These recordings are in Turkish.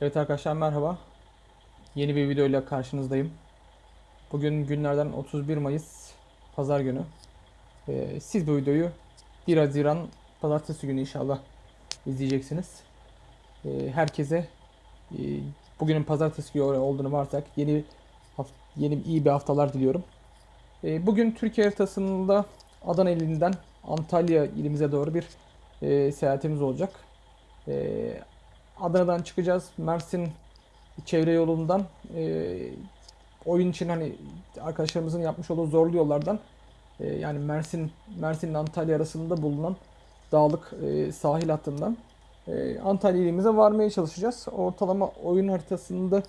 Evet arkadaşlar merhaba. Yeni bir videoyla karşınızdayım. Bugün günlerden 31 Mayıs Pazar günü. Ee, siz bu videoyu 1 Haziran Pazartesi günü inşallah izleyeceksiniz. Ee, herkese e, bugünün Pazartesi günü olduğunu varsak yeni yeni iyi bir haftalar diliyorum. Ee, bugün Türkiye haritasında Adana ilinden Antalya ilimize doğru bir e, seyahatimiz olacak. Ee, Adana'dan çıkacağız. Mersin çevre yolundan e, oyun için hani arkadaşlarımızın yapmış olduğu zorlu yollardan e, yani Mersin Mersin ile Antalya arasında bulunan dağlık e, sahil hattından e, Antalya ilimize varmaya çalışacağız. Ortalama oyun haritasında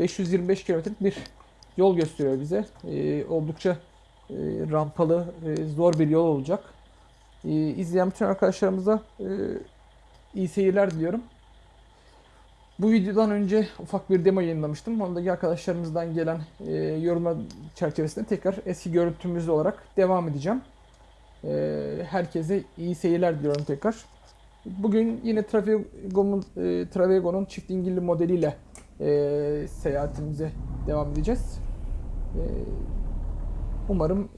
525 kilometrelik bir yol gösteriyor bize. E, oldukça e, rampalı, e, zor bir yol olacak. E, izleyen bütün arkadaşlarımıza e, iyi seyirler diliyorum. Bu videodan önce ufak bir demo yayınlamıştım. Ondaki arkadaşlarımızdan gelen e, yorumlar çerçevesinde tekrar eski görüntümüz olarak devam edeceğim. E, herkese iyi seyirler diliyorum tekrar. Bugün yine Travego'nun e, Travego'nun çift dingilli modeliyle e, seyahatimize devam edeceğiz. E, umarım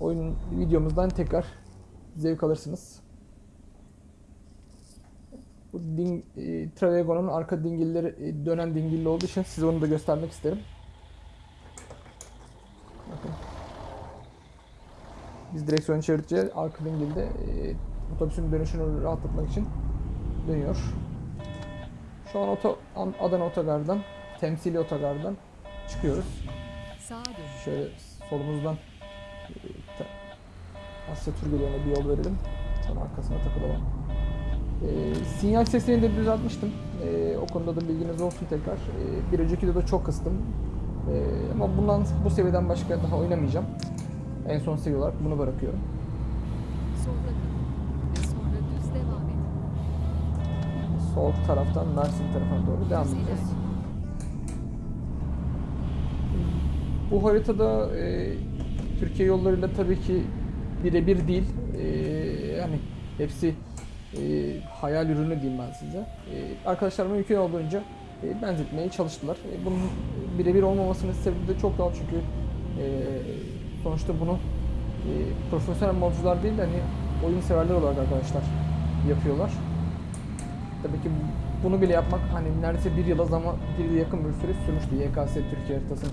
oyunun videomuzdan tekrar zevk alırsınız. Bu ding, e, Travego'nun arka dingilleri e, dönen dingilli olduğu için size onu da göstermek isterim. Biz direksiyonu çevirince arka dingilde e, otobüsün dönüşünü rahatlatmak için dönüyor. Şu an oto, An- Adana Otogar'dan, temsili otogardan çıkıyoruz. Şöyle solumuzdan e, Asya geliyor bir yol verelim. Sonra arkasına takılalım. E, sinyal sesini de düzeltmiştim. E, o konuda da bilginiz olsun tekrar. E, bir önceki videoda çok kıstım. E, ama bundan bu seviyeden başka daha oynamayacağım. En son seviye olarak bunu bırakıyorum. Sol taraftan Mersin tarafına doğru devam edeceğiz. Bu haritada e, Türkiye yollarıyla tabii ki birebir değil. E, yani hepsi e, hayal ürünü diyeyim ben size. E, arkadaşlar mümkün olduğunca e, benzetmeye çalıştılar. E, bunun birebir olmamasının sebebi de çok doğal çünkü e, sonuçta bunu e, profesyonel modcular değil de hani oyun severler olarak arkadaşlar yapıyorlar. Tabii ki bunu bile yapmak hani neredeyse bir yıla zaman bir yıla yakın bir süre sürmüştü. YKS Türkiye haritasını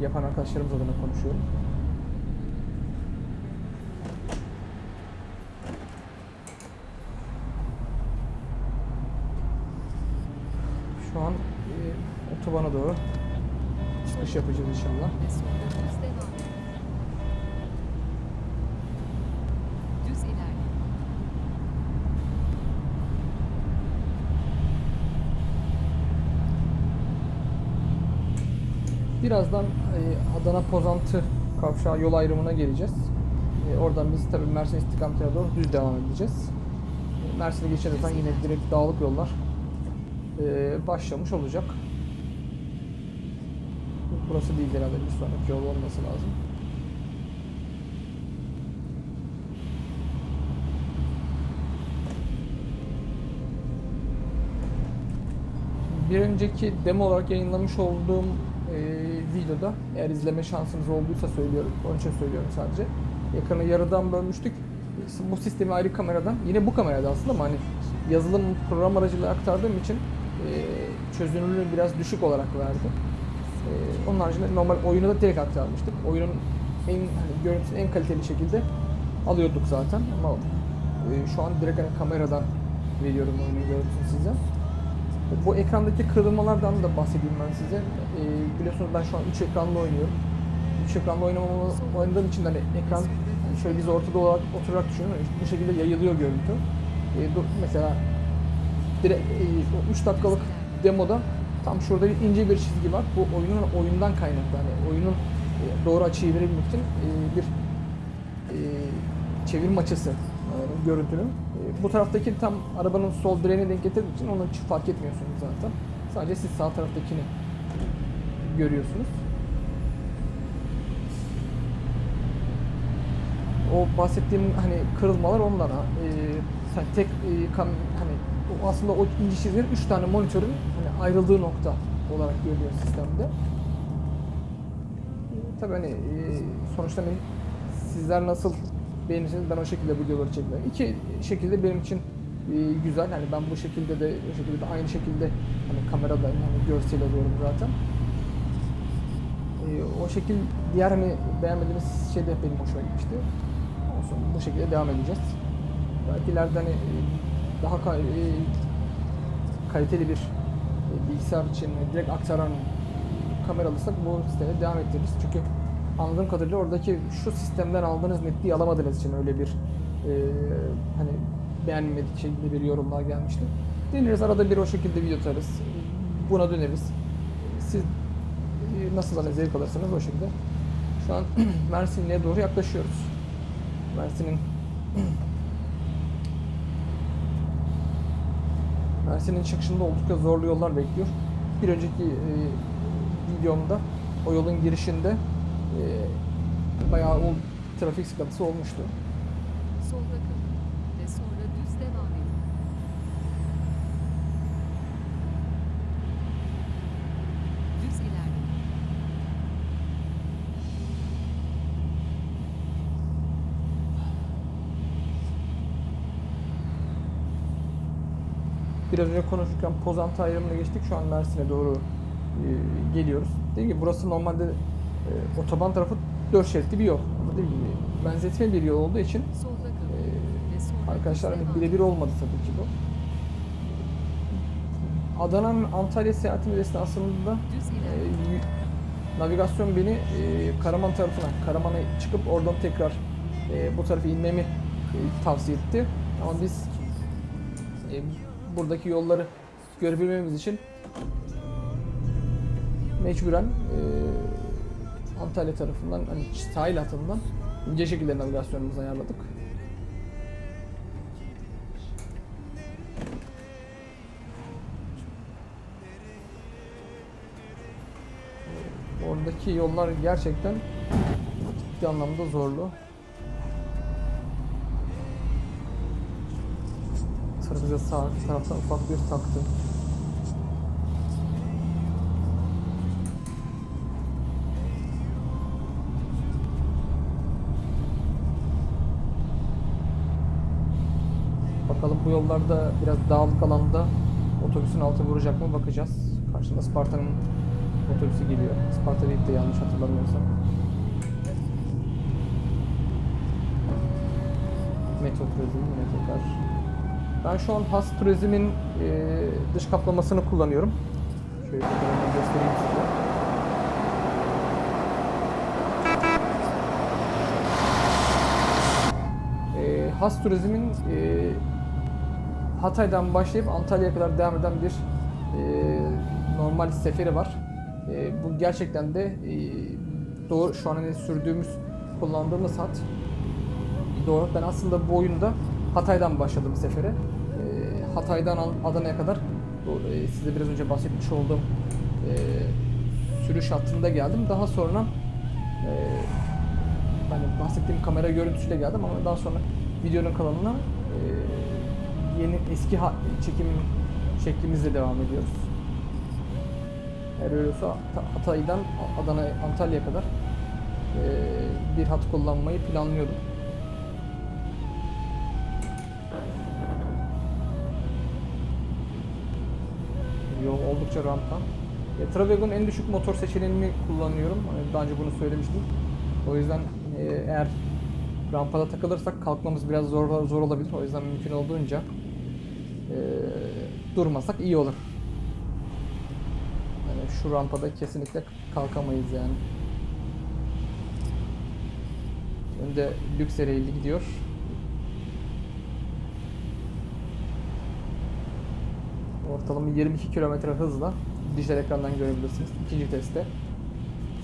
yapan arkadaşlarımız adına konuşuyorum. Şu an e, otobana doğru çıkış yapacağız inşallah. Birazdan e, Adana Pozantı kavşağı yol ayrımına geleceğiz. E, oradan biz tabii Mersin istikametine doğru düz devam edeceğiz. E, Mersin'e geçerken yine direkt dağlık yollar e, başlamış olacak. Burası değil herhalde sonraki yol olması lazım. Bir önceki demo olarak yayınlamış olduğum e, videoda eğer izleme şansınız olduysa söylüyorum. Onun için söylüyorum sadece. Ekranı yarıdan bölmüştük. Bu sistemi ayrı kameradan, yine bu kamerada aslında ama hani yazılım program aracılığıyla aktardığım için e, çözünürlüğü biraz düşük olarak verdi. E, onun haricinde normal oyunu da direkt aktarmıştık. Oyunun en hani görüntüsünü en kaliteli şekilde alıyorduk zaten ama e, şu an direkt hani kameradan veriyorum oyunun görüntüsünü size. Bu ekrandaki kırılmalardan da bahsedeyim ben size. Ee, biliyorsunuz ben şu an 3 ekranlı oynuyorum. 3 ekranlı oynamamı oynadığım için hani ekran yani şöyle biz ortada olarak oturarak düşünün. hani Bu şekilde yayılıyor görüntü. Ee, dur- mesela direkt e, o 3 dakikalık demoda tam şurada bir ince bir çizgi var. Bu oyunun oyundan kaynaklı. Hani oyunun e, doğru açıyı verebilmek için e, bir e, çevirim açısı görüntünün. Bu taraftaki tam arabanın sol direğine denk getirdiği için onu hiç fark etmiyorsunuz zaten. Sadece siz sağ taraftakini görüyorsunuz. O bahsettiğim hani kırılmalar onlara. E, sen tek e, kam, hani aslında o ince çizgiler 3 tane monitörün hani ayrıldığı nokta olarak görülüyor sistemde. Tabii hani e, sonuçta hani sizler nasıl beğenirseniz ben o şekilde videoları çekmiyorum. İki şekilde benim için e, güzel. Hani ben bu şekilde de o şekilde de aynı şekilde hani kamerada hani görsel alıyorum zaten. E, o şekil diğer hani beğenmediğiniz şey de benim hoşuma gitmişti. Olsun bu şekilde devam edeceğiz. Belki ileride hani daha e, kaliteli bir e, bilgisayar için direkt aktaran kamera alırsak bu sisteme devam ettiririz. Çünkü anladığım kadarıyla oradaki şu sistemden aldığınız netliği alamadığınız için öyle bir e, hani beğenmedik şekilde bir yorumlar gelmişti. Deneriz arada bir o şekilde video atarız. Buna döneriz. Siz e, nasıl hani zevk alırsanız o şekilde. Şu an Mersin'e doğru yaklaşıyoruz. Mersin'in Mersin'in çıkışında oldukça zorlu yollar bekliyor. Bir önceki e, videomda o yolun girişinde e, bayağı o trafik sıkıntısı olmuştu. Solda kalın ve sonra düz devam edin. Düz ilerleyin. Biraz önce konuşurken Pozantı ayrımına geçtik. Şu an Mersin'e doğru e, geliyoruz. Dediğim gibi burası normalde e, otoban tarafı 4 şeritli bir yol. Ama dediğim gibi benzetme bir yol olduğu için e, arkadaşlar hani birebir olmadı tabii ki bu. Adana'nın Antalya seyahatimiz esnasında e, navigasyon beni e, Karaman tarafına, Karaman'a çıkıp oradan tekrar e, bu tarafa inmemi e, tavsiye etti. Ama biz e, buradaki yolları görebilmemiz için mecburen e, Antalya tarafından, hani sahil hattından ince şekilde navigasyonumuzu ayarladık. Oradaki yollar gerçekten ciddi anlamda zorlu. Bize sağ taraftan ufak bir taktı. Bakalım bu yollarda biraz dağlık alanda otobüsün altı vuracak mı bakacağız. Karşında Sparta'nın otobüsü geliyor. Sparta değil de yanlış hatırlamıyorsam. Metro Turizm, Metrokar. Ben şu an Has Turizm'in e, dış kaplamasını kullanıyorum. Şöyle göstereyim size. E, Has Turizm'in e, Hatay'dan başlayıp Antalya'ya kadar devam eden bir e, normal seferi var. E, bu gerçekten de e, doğru şu an hani sürdüğümüz, kullandığımız hat doğru. Ben aslında bu oyunda Hatay'dan başladım sefere. E, Hatay'dan An- Adana'ya kadar e, size biraz önce bahsetmiş olduğum e, sürüş hattında geldim. Daha sonra e, ben bahsettiğim kamera görüntüsüyle geldim ama daha sonra videonun kalanına e, yeni eski çekim şeklimizle devam ediyoruz. Eğer öyle olsa Ta- Hatay'dan Adana, Antalya'ya kadar e, bir hat kullanmayı planlıyordum. Oldukça rampa. E, Travego'nun en düşük motor seçeneğini kullanıyorum. Hani daha önce bunu söylemiştim. O yüzden e, eğer rampada takılırsak kalkmamız biraz zor zor olabilir. O yüzden mümkün olduğunca e, durmasak iyi olur. Yani şu rampada kesinlikle kalkamayız yani. Önde lüks gidiyor. Ortalama 22 km hızla dijital ekrandan görebilirsiniz. İkinci testte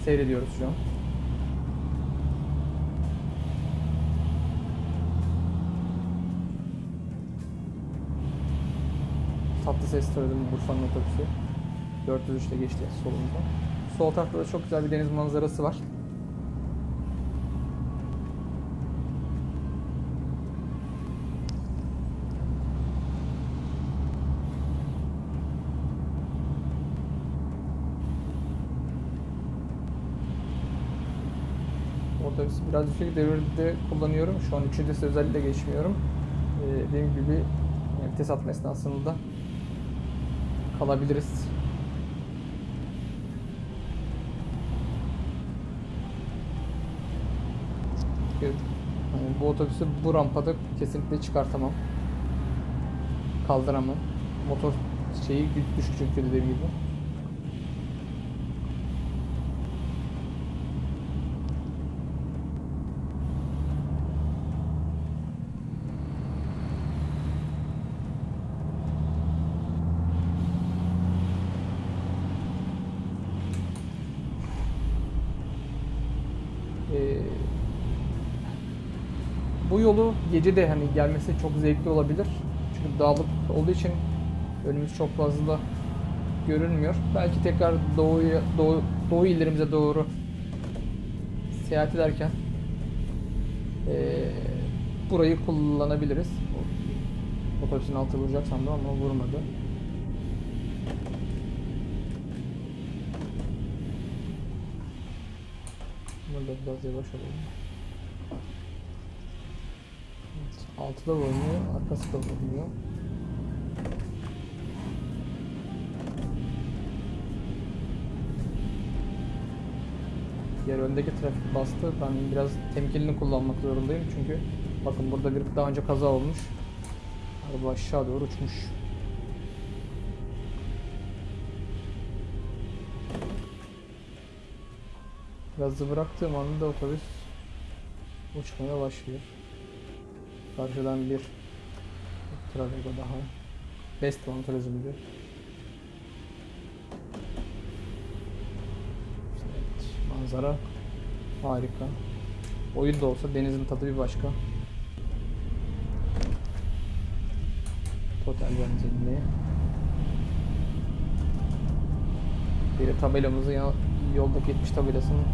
seyrediyoruz şu an. Tatlı ses söyledim Bursa'nın otobüsü. 403'te geçti solumuzdan. Sol tarafta da çok güzel bir deniz manzarası var. otobüsü biraz düşük devirde kullanıyorum. Şu an 3. vites özellikle geçmiyorum. Ee, dediğim gibi yani vites atma esnasında kalabiliriz. Hani bu otobüsü bu rampada kesinlikle çıkartamam. Kaldıramam. Motor şeyi düşük çünkü dediğim gibi. Ee, bu yolu gece de hani gelmesi çok zevkli olabilir. Çünkü dağlık olduğu için önümüz çok fazla görünmüyor. Belki tekrar doğuya, doğu, doğu illerimize doğru seyahat ederken ee, burayı kullanabiliriz. Otobüsün altı vuracak sandım ama vurmadı. Burada biraz yavaş olalım. Evet, altıda vurmuyor, arkası da vurmuyor. Diğer öndeki trafik bastı. Ben biraz temkinli kullanmak zorundayım çünkü bakın burada bir daha önce kaza olmuş. Araba aşağı doğru uçmuş. Gazı bıraktığım anda otobüs uçmaya başlıyor. Karşıdan bir Travigo daha. Best One Turizm'di. Evet, manzara harika. Oyun da olsa denizin tadı bir başka. Total benzinli. Biri tabelamızı ya, yoldaki 70 tabelasının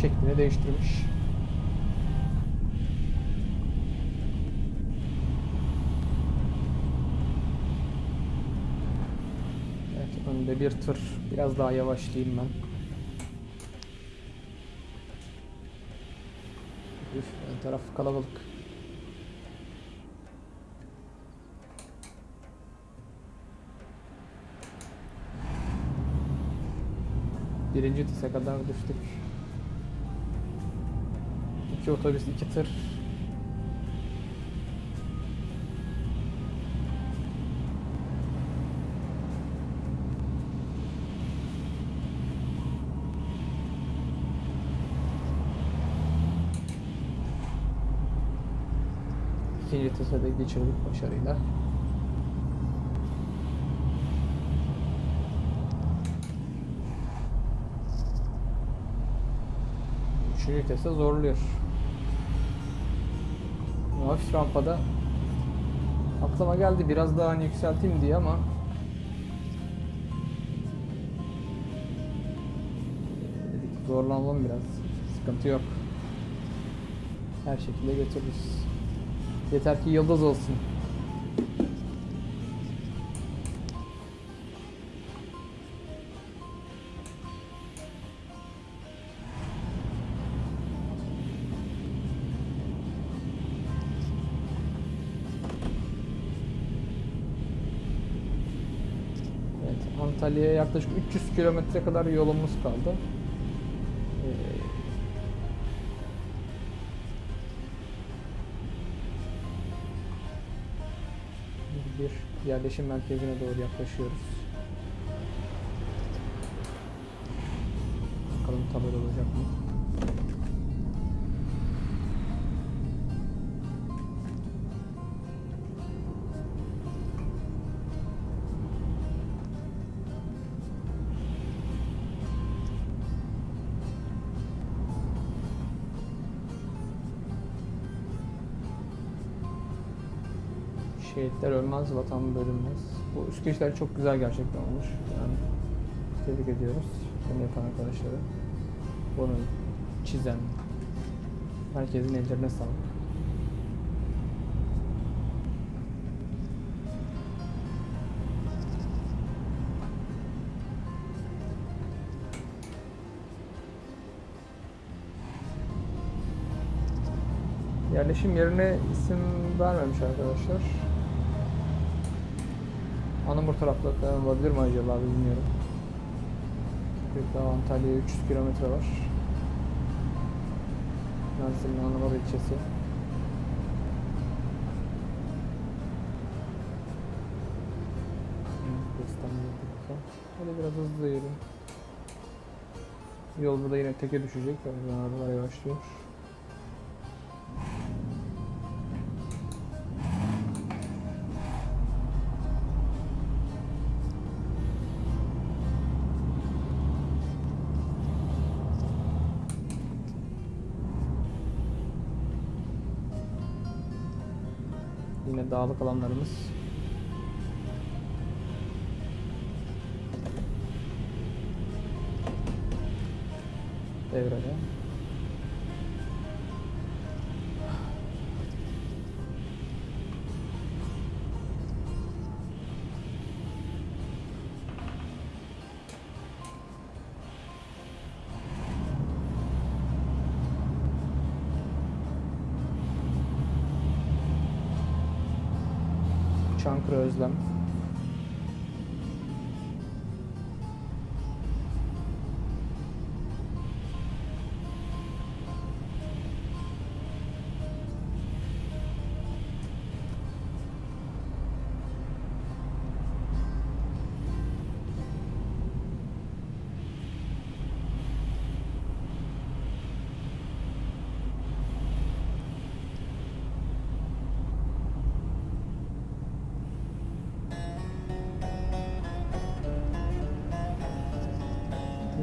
şeklini değiştirmiş. Önde bir tır. Biraz daha yavaşlayayım ben. Üf, ön taraf kalabalık. Birinci tise kadar düştük. İki otobüs, iki tır. İkinci tise de geçirdik başarıyla. Üçüncü vitese zorluyor. Hafif rampada aklıma geldi biraz daha hani yükselteyim diye ama dedik zorlanalım biraz. Sıkıntı yok. Her şekilde götürürüz. Yeter ki yıldız olsun. Evet, Antalya'ya yaklaşık 300 kilometre kadar yolumuz kaldı. Yerleşim merkezine doğru yaklaşıyoruz. Şehitler ölmez, vatan bölünmez. Bu üsküçler çok güzel gerçekten olmuş. Yani tebrik ediyoruz. Bunu yapan arkadaşları. Bunu çizen. Herkesin ellerine sağlık. Yerleşim yerine isim vermemiş arkadaşlar. Anamur tarafta falan olabilir mi acaba bilmiyorum. Köprü Antalya'ya 300 kilometre var. Mersin'in Anamur ilçesi. Hadi biraz hızlı yürü. Yol burada yine teke düşecek. O yüzden arabalar yavaşlıyor. Yine dağlık alanlarımız. Devrede.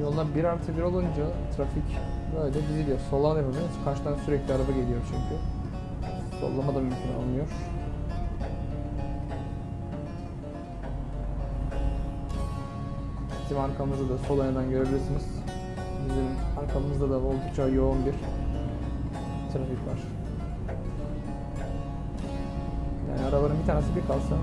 Yolda bir artı bir olunca trafik böyle diziliyor. Soldan yapamıyoruz. Karşıdan sürekli araba geliyor çünkü. Sollama da mümkün olmuyor. Bizim arkamızda da sol yönden görebilirsiniz. Bizim arkamızda da oldukça yoğun bir trafik var. Yani arabanın bir tanesi bir kalsa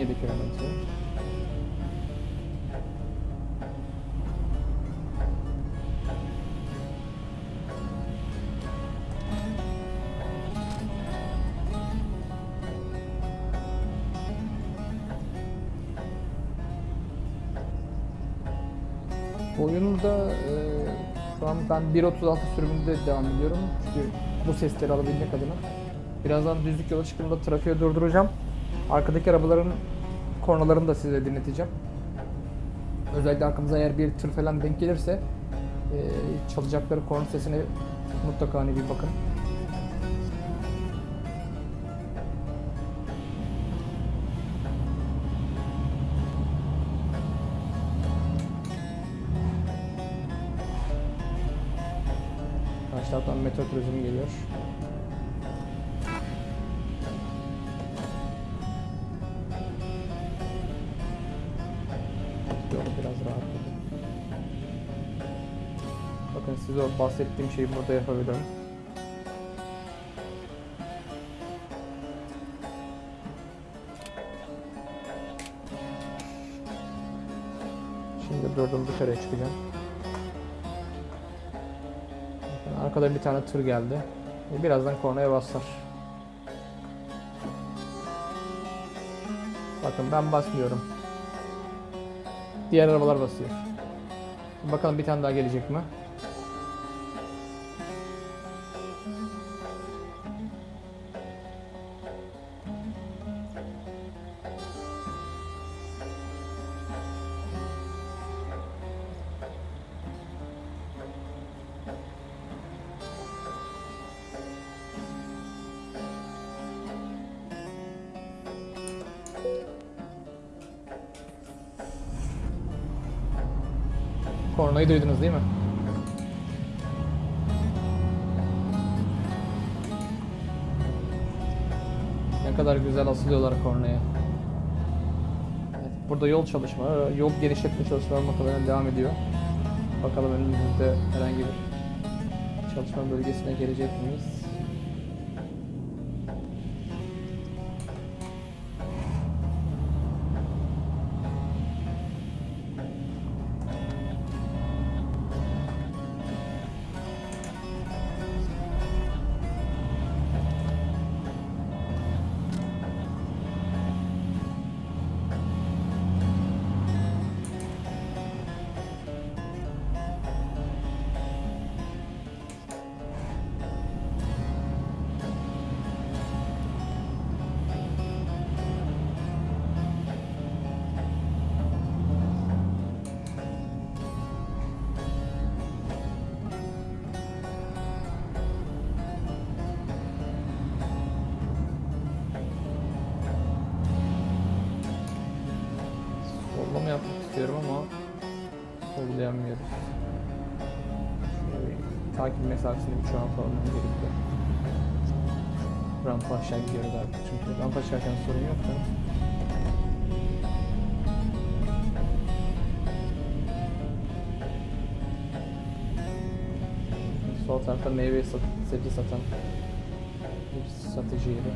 17 kilometre. Oyunda e, şu an ben 1.36 sürümünde devam ediyorum. Çünkü bu sesleri alabilmek adına. Birazdan düzlük yola çıktığımda trafiğe durduracağım. Arkadaki arabaların kornalarını da size dinleteceğim. Özellikle arkamıza eğer bir tır falan denk gelirse e, çalacakları korna sesine mutlaka hani bir bakın. Karşı taraftan metro turizmi geliyor. Size o bahsettiğim şeyi burada yapabilirim. Şimdi durdum dışarıya çıkacağım. Bakın arkada bir tane tır geldi. E, Birazdan kornaya basar. Bakın ben basmıyorum. Diğer arabalar basıyor. Bakalım bir tane daha gelecek mi? Duydunuz değil mi? Ne kadar güzel asılıyorlar kornaya. Evet, burada yol çalışmaları, yol genişletme çalışmaları muhtemelen devam ediyor. Bakalım önümüzde herhangi bir çalışma bölgesine gelecek miyiz? Mesafesini bir çoğaltalım gerekiyor. Rampa aşağı gidiyoruz artık çünkü rampa aşağıken sorun yok da. Sol tarafta meyve sat sebze satan bir satıcı yeri.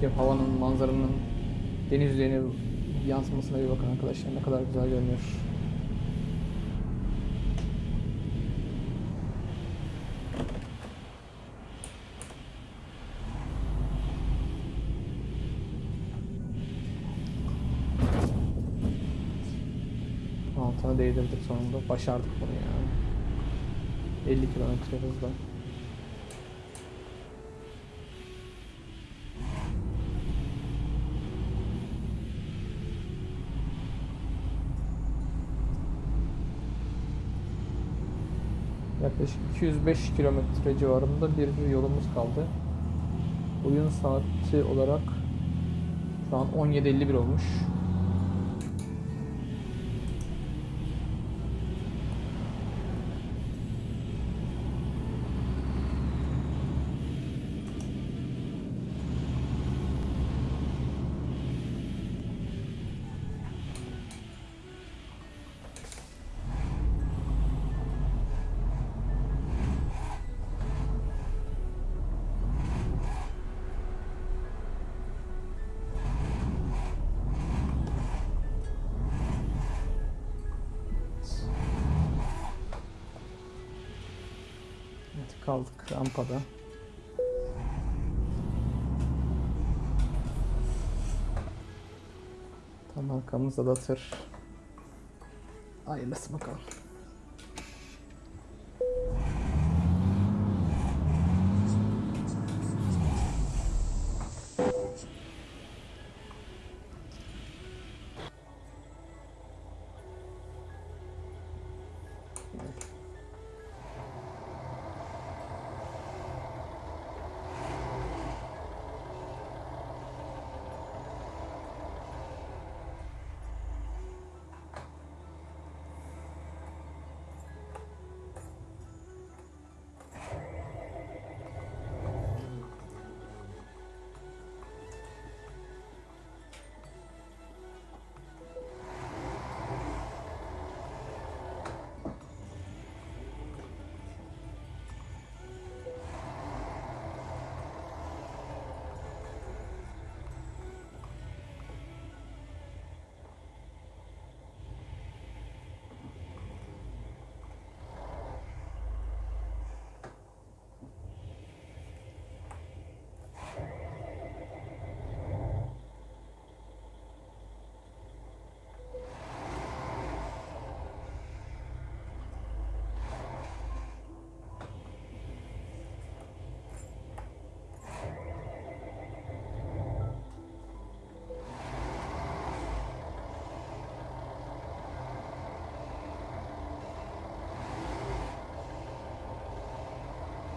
Karşıdaki havanın, manzaranın deniz yüzeyine yansımasına bir bakın arkadaşlar ne kadar güzel görünüyor. Altına değdirdik sonunda. Başardık bunu yani. 50 kilometre hızla. Yaklaşık 205 kilometre civarında bir yolumuz kaldı. Oyun saati olarak şu an 17.51 olmuş. Rampada. Tam arkamızda da tır. Hayırlısı bakalım.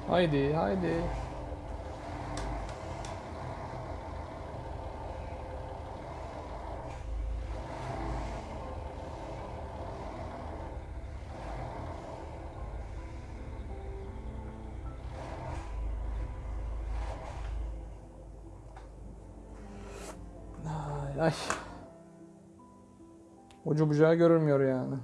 Haydi haydi. Ay. Ucu bucağı görülmüyor yani.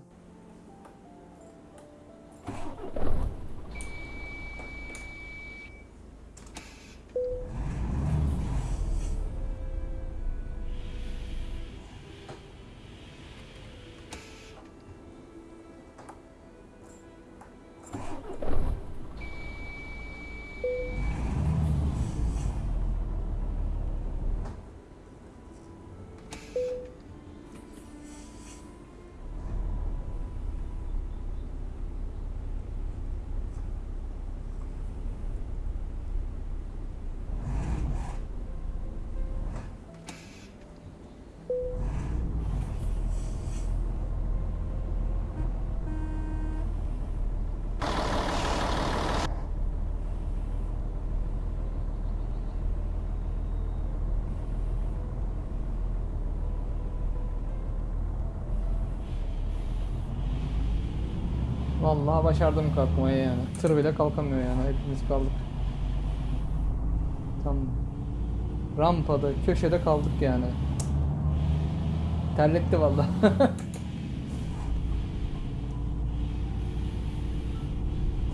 Vallahi başardım kalkmayı yani. Tır bile kalkamıyor yani. Hepimiz kaldık. Tam rampada, köşede kaldık yani. Terletti vallahi.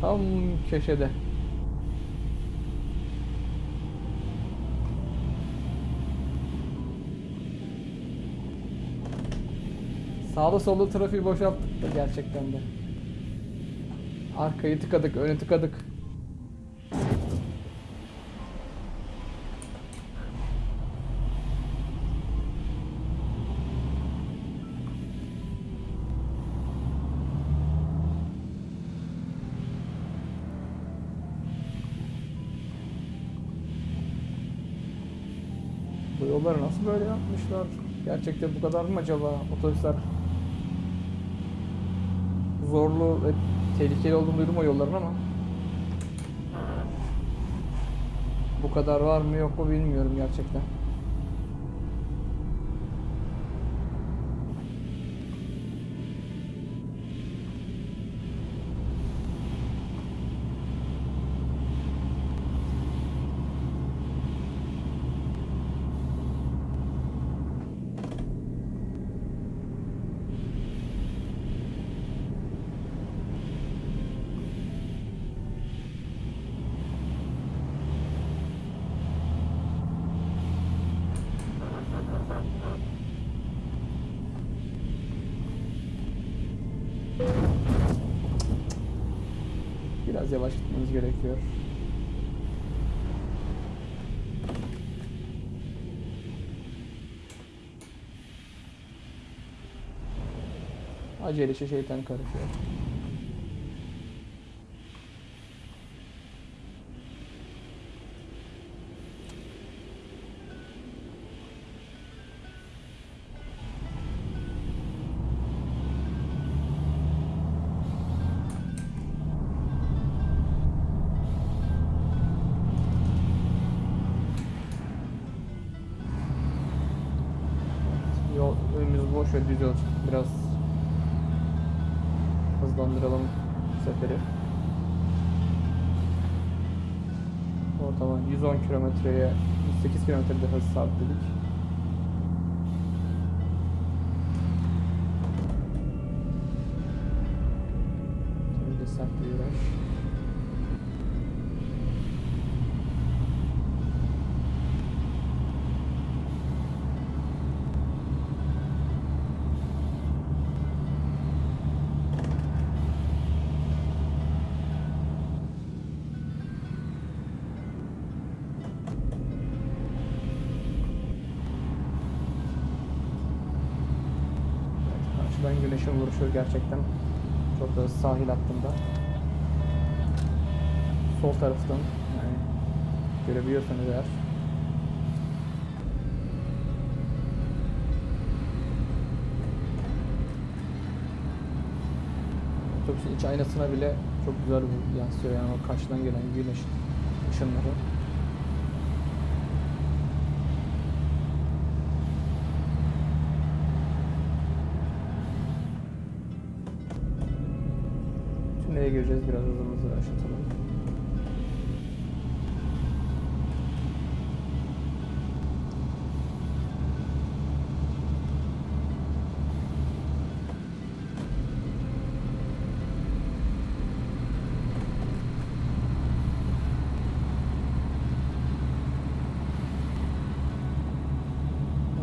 Tam köşede. Sağda solda trafiği boşalttık da gerçekten de. Arkayı tıkadık, önü tıkadık. Bu yolları nasıl böyle yapmışlar? Gerçekten bu kadar mı acaba otobüsler? Zorlu ve tehlikeli olduğunu duydum o yolların ama bu kadar var mı yok mu bilmiyorum gerçekten. Biraz yavaş gitmemiz gerekiyor. Acele şeytan karışıyor. Düz yol. Biraz hızlandıralım seferi. Ortalama 110 kilometreye 108 kilometrede hız sabitledik. Karşıdan güneşin vuruşu gerçekten çok da sahil hattında. Sol taraftan yani görebiliyorsanız eğer. otobüsün iç aynasına bile çok güzel yansıyor yani o karşıdan gelen güneş ışınları. Gireceğiz biraz hızımızı aşatalım.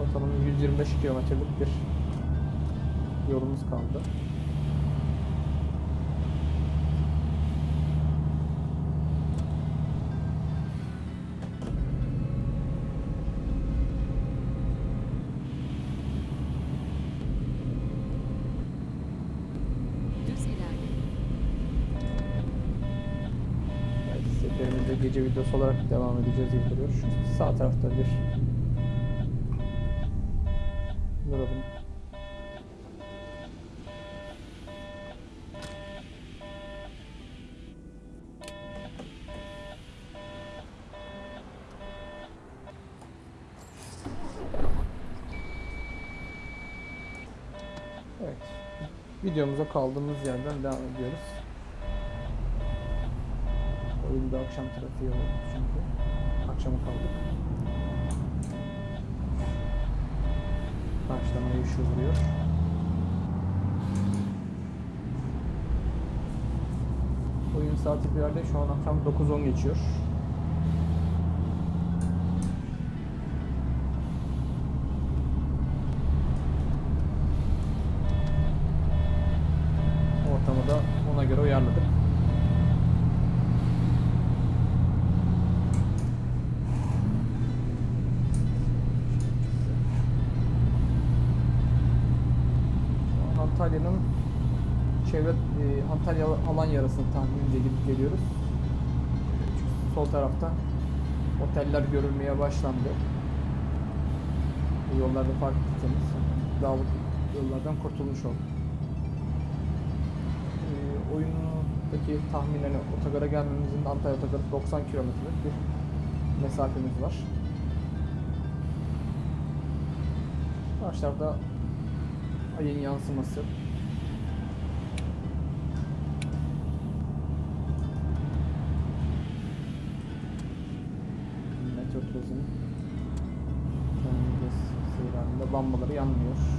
Ortalama 125 kilometrelik bir yolumuz kaldı. Düz ilerle. Evet, seferimizde gece videosu gibi duruyor. Şu sağ tarafta bir duralım. Evet. Videomuza kaldığımız yerden devam ediyoruz. Oyunda akşam trafiği oldu çünkü. Akşama kaldık. Ay ışığı vuruyor. Oyun saati bir yerde şu an akşam 9.10 geçiyor. Ortamı da ona göre uyarladık. Şu an Antalya'nın çevre e, Yarasını tahminimce gidip geliyoruz. Çünkü sol tarafta oteller görülmeye başlandı. Bu yollarda fark ettiğimiz dağlık yollardan kurtulmuş olduk. E, oyundaki tahminen hani otogara gelmemizin Antalya otogarı 90 kilometrelik bir mesafemiz var. Karşılarda ayın yansıması. Criando Deus.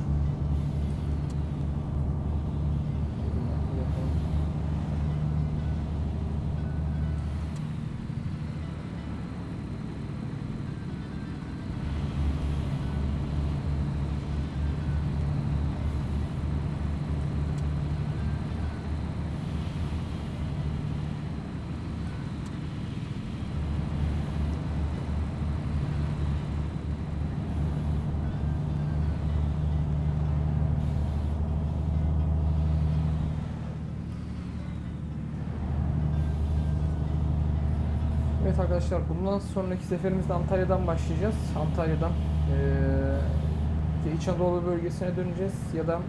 Arkadaşlar bundan sonraki seferimizde Antalya'dan başlayacağız. Antalya'dan eee İç Anadolu bölgesine döneceğiz ya da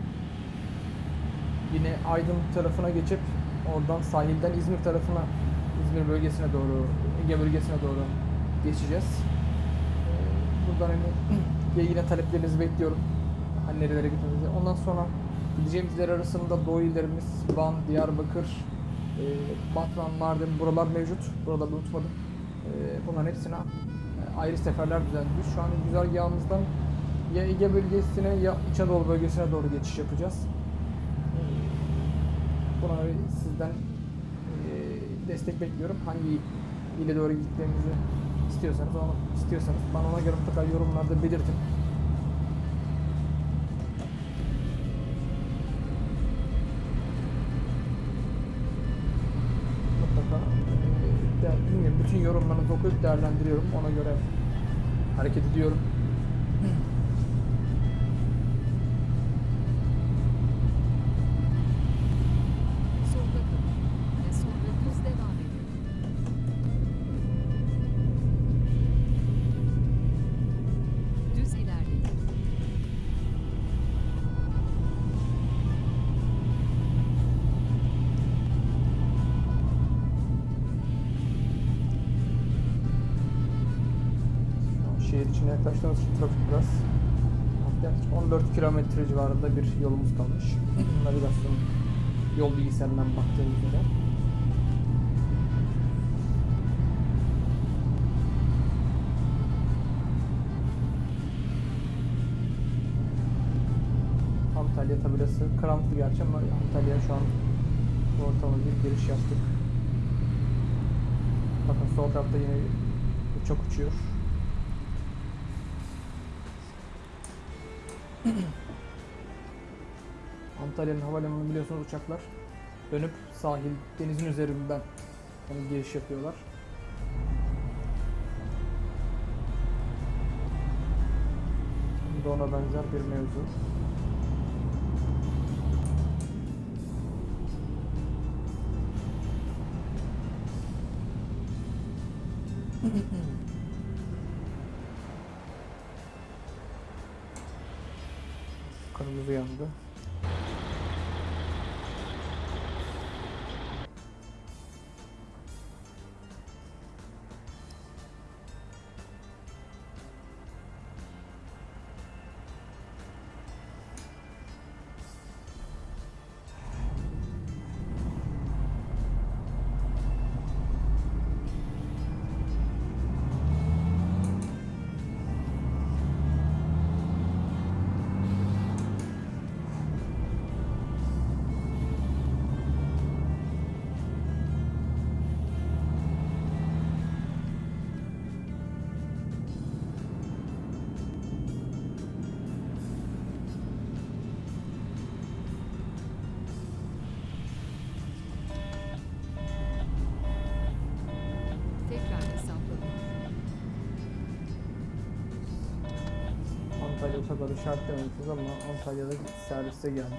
yine Aydın tarafına geçip oradan sahilden İzmir tarafına İzmir bölgesine doğru Ege bölgesine doğru geçeceğiz. Buradan hani yine taleplerinizi bekliyorum. Hani nerelere gitmemizi. Ondan sonra gideceğimiz iller arasında Doğu illerimiz Van, Diyarbakır, e, Batman, Mardin buralar mevcut. Buraları unutmadım. E, bunların hepsine e, ayrı seferler düzenliyoruz. Şu an güzergahımızdan ya Ege bölgesine ya İç Anadolu bölgesine doğru geçiş yapacağız. Buna sizden e, destek bekliyorum. Hangi ile doğru gitmemizi istiyorsanız onu istiyorsanız bana ona göre mutlaka yorumlarda belirtin. Bütün yorumlarınızı okuyup değerlendiriyorum. Ona göre hareket ediyorum. Kilometre civarında bir yolumuz kalmış. Navigasyon yol bilgisayarından baktığımız üzere. Antalya tabelası karanlık gerçi ama Antalya şu an ortama bir giriş yaptık. Bakın sol tarafta yine uçak uçuyor. Antalya'nın havalimanı biliyorsunuz uçaklar dönüp sahil denizin üzerinden yani giriş yapıyorlar. Bu da ona benzer bir mevzu. Kırmızı yandı. Otogarı işaretlememişiz ama Antalya'da servise geldik.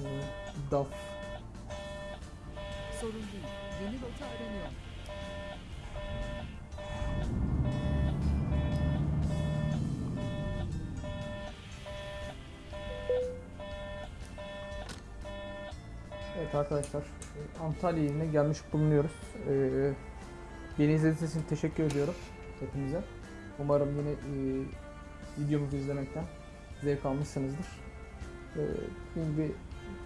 Ee, DAF Sorun değil. Yeni rota aranıyor. Evet arkadaşlar Antalya iline gelmiş bulunuyoruz. Ee, beni izlediğiniz için teşekkür ediyorum hepinize. Umarım yine e, videomuzu izlemekten zevk almışsınızdır. Ee, dediğim gibi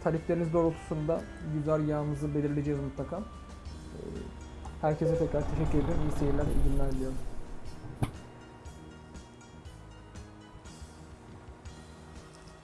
talipleriniz doğrultusunda güzergahımızı belirleyeceğiz mutlaka. Ee, herkese tekrar teşekkür ediyorum. İyi seyirler, iyi günler diliyorum.